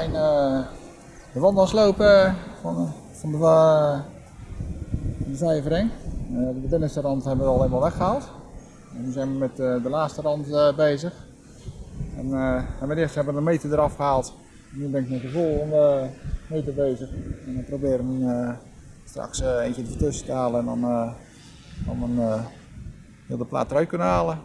zijn eh, de wandelslopen van, van de, uh, de eh, de binnenste rand hebben we al helemaal weggehaald. En nu zijn we met eh, de laatste rand bezig. En, en we hebben we de meter eraf gehaald. Nu ben ik met de volgende meter bezig. En we proberen hem straks eentje ertussen te halen en dan, dan een, heel de plaat eruit kunnen halen.